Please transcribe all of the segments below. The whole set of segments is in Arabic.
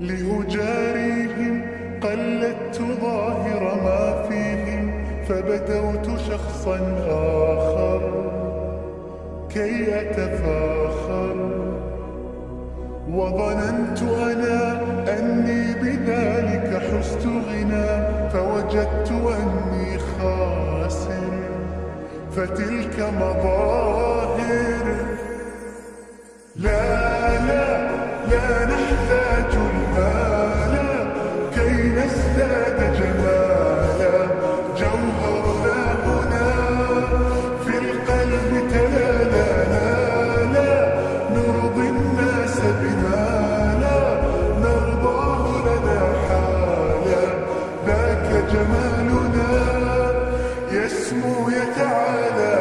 لأجاريهم قلدت ظاهر ما فيهم فبدوت شخصا آخر كي أتفاخر. وظننت أنا أني بذلك حزت غنى فوجدت أني خاسر فتلك مظاهر are the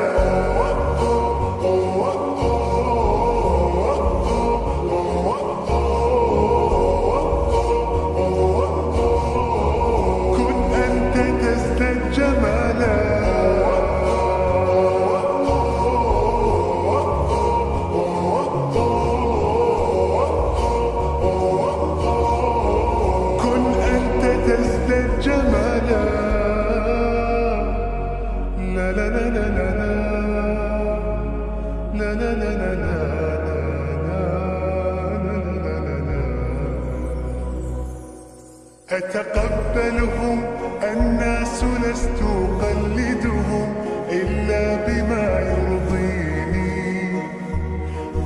أتقبلهم الناس لست أقلدهم إلا بما يرضيني.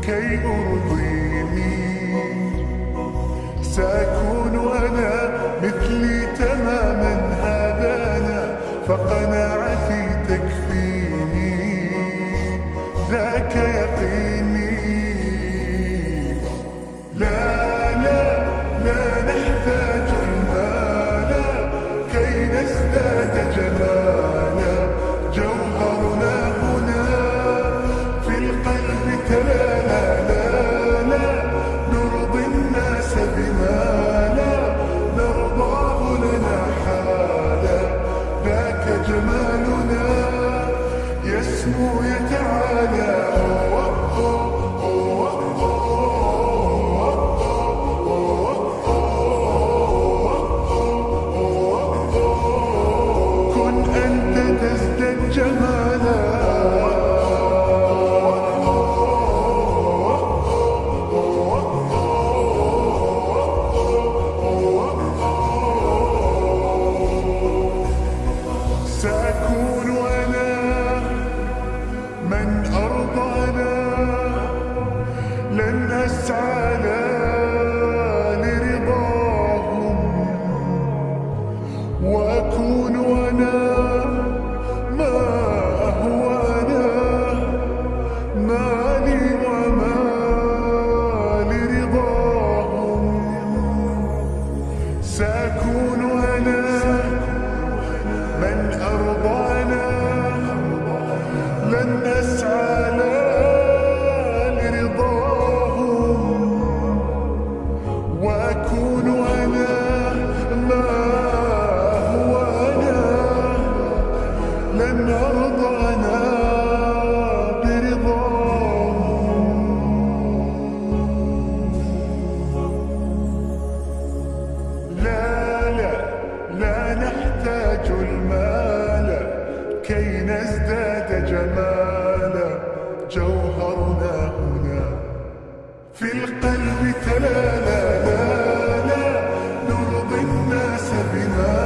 كي أرضيني. سأكون أنا من أرضانا لن أسعى لا لرضاهم. وأكون أنا ما هو أنا لن أرضى أنا برضاهم. لا لا لا نحتاج المال كي نزداد جمالا جوهرنا هنا. في القلب تلالا لا لا نرضي الناس بنا.